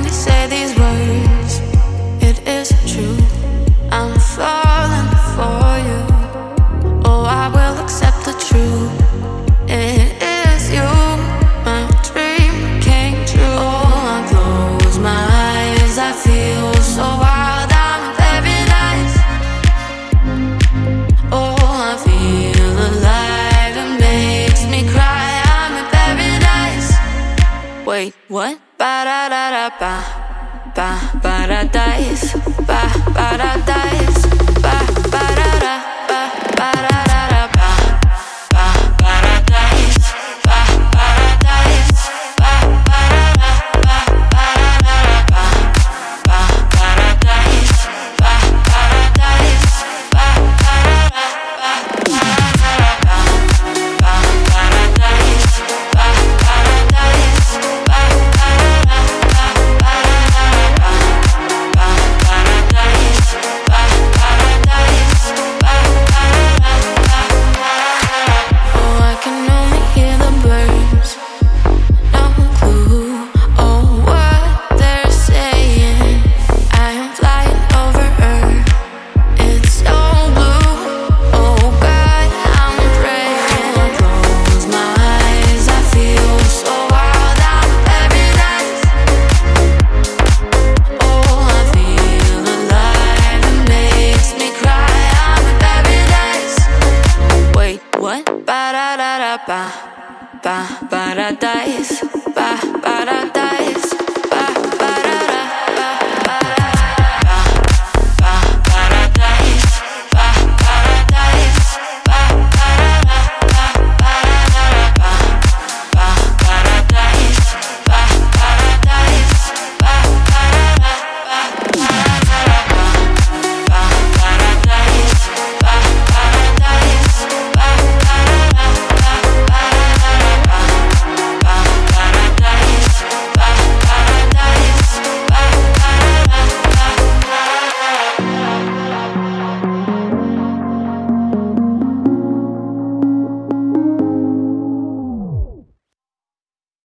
only say these words, it is true. I'm falling for you. Oh, I will accept the truth. It is you, my dream came true. Oh, I close my eyes, I feel so wild. I'm in paradise. Oh, I feel alive, it makes me cry. I'm in paradise. Wait, what? Dice, ba Wait, what?